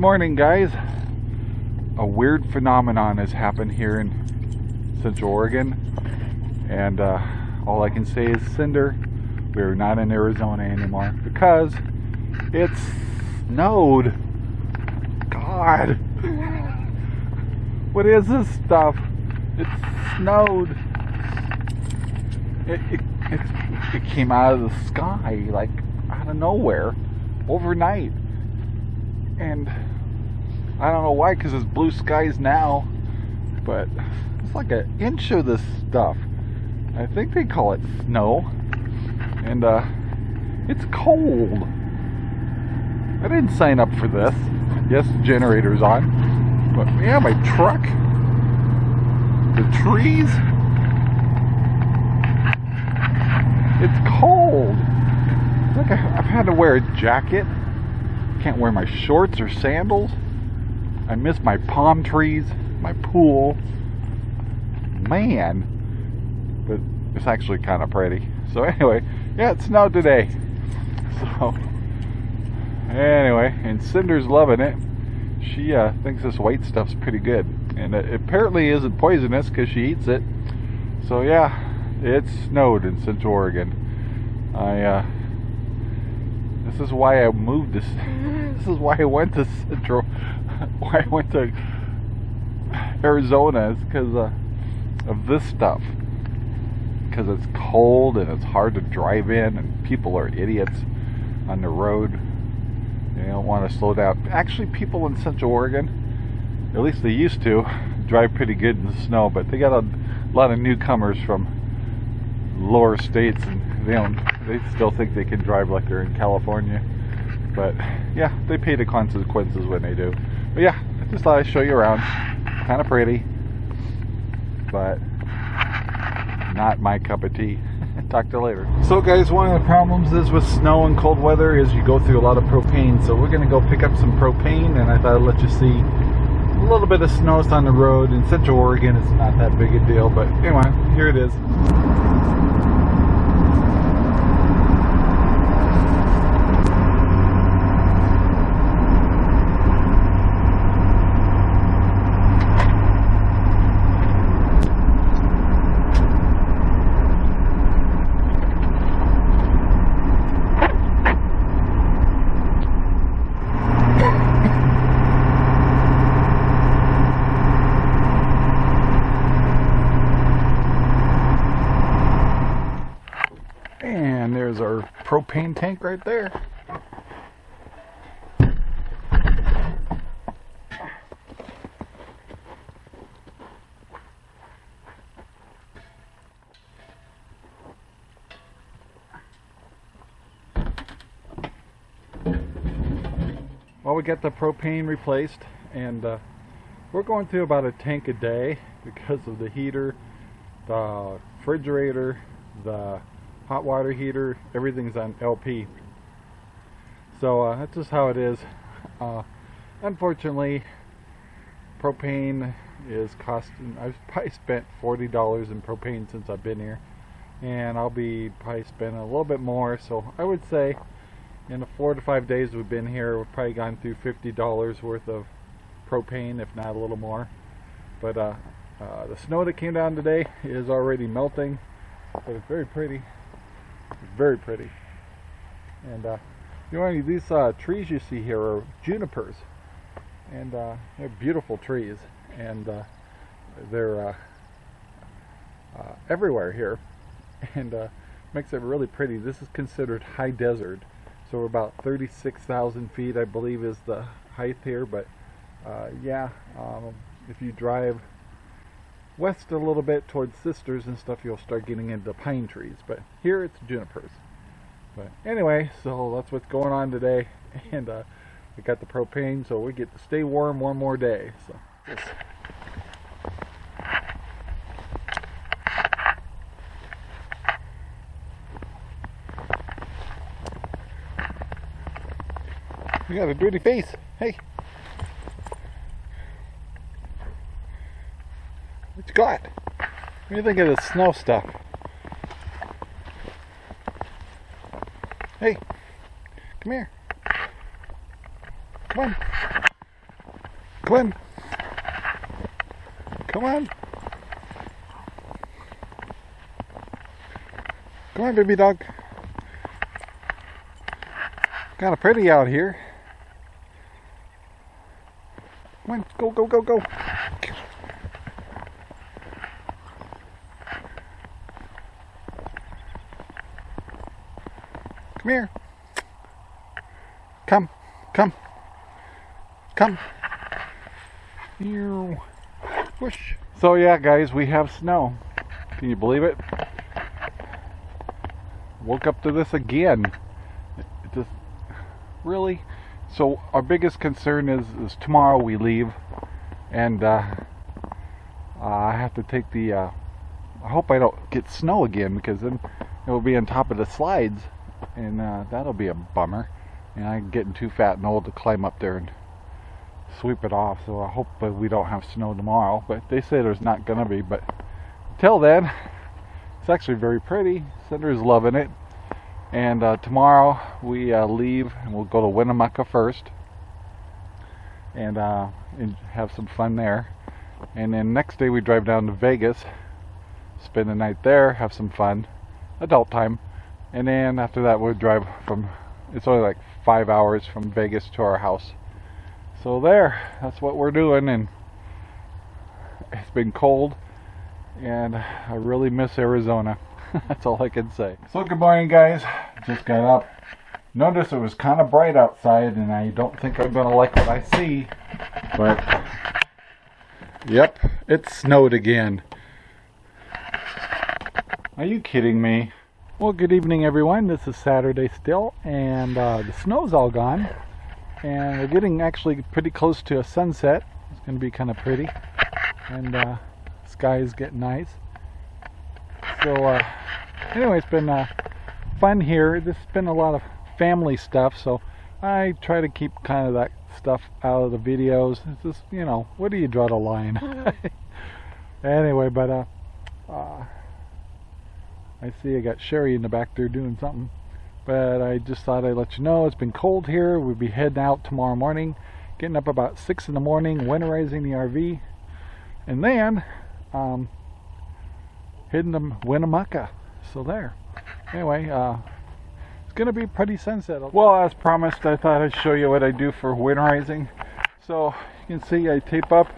Morning, guys. A weird phenomenon has happened here in Central Oregon, and uh, all I can say is, Cinder, we're not in Arizona anymore because it's snowed. God, what is this stuff? It's snowed. It, it, it, it came out of the sky, like out of nowhere, overnight and I don't know why because it's blue skies now but it's like an inch of this stuff. I think they call it snow. And uh, it's cold. I didn't sign up for this. Yes the generator's on. But yeah my truck. The trees. It's cold. Look I've had to wear a jacket can't wear my shorts or sandals. I miss my palm trees, my pool. Man. But it's actually kind of pretty. So anyway, yeah, it snowed today. So anyway, and Cinder's loving it. She uh, thinks this white stuff's pretty good. And it apparently isn't poisonous because she eats it. So yeah, it snowed in Central Oregon. I uh, this is why I moved this. This is why I went to Central. Why I went to Arizona is because uh, of this stuff. Because it's cold and it's hard to drive in, and people are idiots on the road. They don't want to slow down. Actually, people in Central Oregon, at least they used to, drive pretty good in the snow. But they got a lot of newcomers from lower states, and they don't they still think they can drive like they're in California. But yeah, they pay the consequences when they do. But yeah, I just thought I'd show you around. Kind of pretty, but not my cup of tea. Talk to you later. So guys, one of the problems is with snow and cold weather is you go through a lot of propane. So we're going to go pick up some propane and I thought I'd let you see a little bit of snow on the road. In Central Oregon, it's not that big a deal. But anyway, here it is. And there's our propane tank right there. Well, we got the propane replaced and uh, we're going through about a tank a day because of the heater, the refrigerator, the hot water heater, everything's on LP. So uh, that's just how it is. Uh, unfortunately, propane is costing, I've probably spent $40 in propane since I've been here. And I'll be probably spending a little bit more. So I would say in the four to five days we've been here, we've probably gone through $50 worth of propane, if not a little more. But uh, uh, the snow that came down today is already melting, but it's very pretty. Very pretty. And uh, you know, these uh, trees you see here are junipers, and uh, they're beautiful trees, and uh, they're uh, uh, everywhere here, and makes it really pretty. This is considered high desert, so about 36,000 feet, I believe, is the height here. But yeah, um, if you drive west a little bit towards Sisters and stuff, you'll start getting into pine trees. But here it's junipers. But anyway, so that's what's going on today. And uh, we got the propane, so we get to stay warm one more day. So yes. You got a dirty face. Hey. You got? What do you think of this snow stuff? Hey, come here. Come on. Come on. Come on. Come on, baby dog. Kind of pretty out here. Come on, go, go, go, go. Come here. Come, come, come. You Whoosh. So yeah, guys, we have snow. Can you believe it? Woke up to this again. It just really. So our biggest concern is is tomorrow we leave, and uh, I have to take the. Uh, I hope I don't get snow again because then it will be on top of the slides, and uh, that'll be a bummer. And I'm getting too fat and old to climb up there and sweep it off. So I hope we don't have snow tomorrow. But they say there's not gonna be. But until then, it's actually very pretty. Cinder's loving it. And uh, tomorrow we uh, leave and we'll go to Winnemucca first and, uh, and have some fun there. And then next day we drive down to Vegas, spend the night there, have some fun, adult time. And then after that we'll drive from, it's only like five hours from Vegas to our house. So there, that's what we're doing and it's been cold and I really miss Arizona. That's all I can say. So good morning guys. Just got up. Notice it was kind of bright outside and I don't think I'm going to like what I see. But, yep, it snowed again. Are you kidding me? Well, good evening everyone. This is Saturday still and uh, the snow's all gone. And we're getting actually pretty close to a sunset. It's going to be kind of pretty. And uh, sky is getting nice. So, uh, anyway, it's been uh, fun here. This has been a lot of family stuff, so I try to keep kind of that stuff out of the videos. It's just, you know, where do you draw the line? anyway, but uh, uh, I see I got Sherry in the back there doing something. But I just thought I'd let you know it's been cold here. We'll be heading out tomorrow morning, getting up about 6 in the morning, winterizing the RV, and then um, heading to Winnemucca. So there. Anyway, uh, it's going to be pretty sunset. Well, as promised, I thought I'd show you what I do for winterizing. So you can see I tape up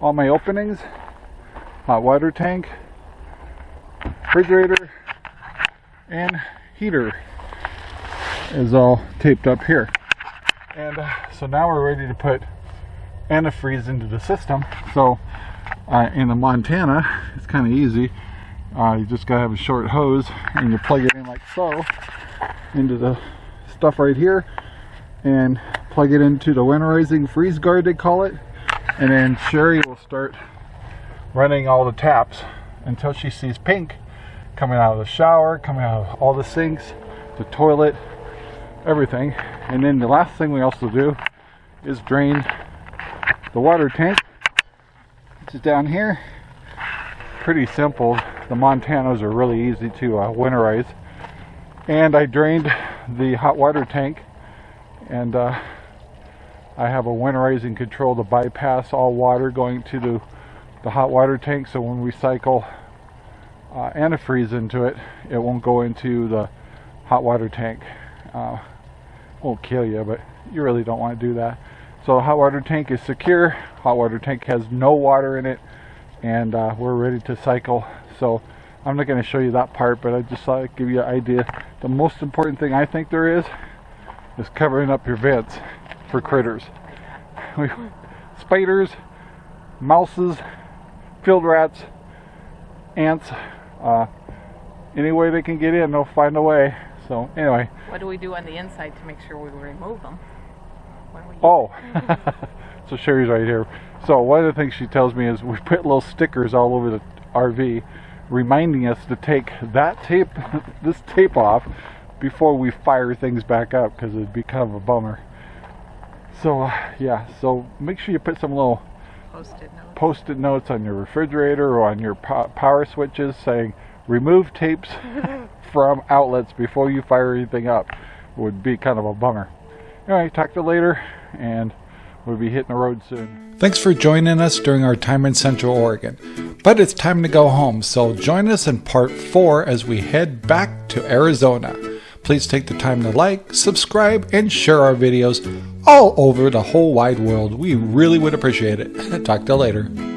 all my openings, hot water tank, refrigerator, and heater is all taped up here. And uh, so now we're ready to put antifreeze into the system. So uh, in the Montana, it's kind of easy. Uh, you just gotta have a short hose and you plug it in like so into the stuff right here and plug it into the winterizing freeze guard they call it and then Sherry will start running all the taps until she sees pink coming out of the shower coming out of all the sinks the toilet everything. And then the last thing we also do is drain the water tank which is down here. Pretty simple. The Montanas are really easy to uh, winterize. And I drained the hot water tank and uh, I have a winterizing control to bypass all water going to the, the hot water tank. So when we cycle uh, antifreeze into it, it won't go into the hot water tank. Uh, won't kill you, but you really don't want to do that. So the hot water tank is secure. Hot water tank has no water in it and uh, we're ready to cycle so I'm not going to show you that part but I just thought I'd give you an idea the most important thing I think there is is covering up your vents for critters spiders mouses field rats ants uh, any way they can get in they'll find a way. So anyway. What do we do on the inside to make sure we remove them? Oh. So Sherry's right here. So one of the things she tells me is we put little stickers all over the RV reminding us to take that tape, this tape off before we fire things back up because it'd be kind of a bummer. So uh, yeah, so make sure you put some little post-it notes. post-it notes on your refrigerator or on your po power switches saying remove tapes from outlets before you fire anything up. Would be kind of a bummer. Anyway, talk to you later and We'll be hitting the road soon. Thanks for joining us during our time in Central Oregon. But it's time to go home, so join us in part four as we head back to Arizona. Please take the time to like, subscribe, and share our videos all over the whole wide world. We really would appreciate it. Talk to you later.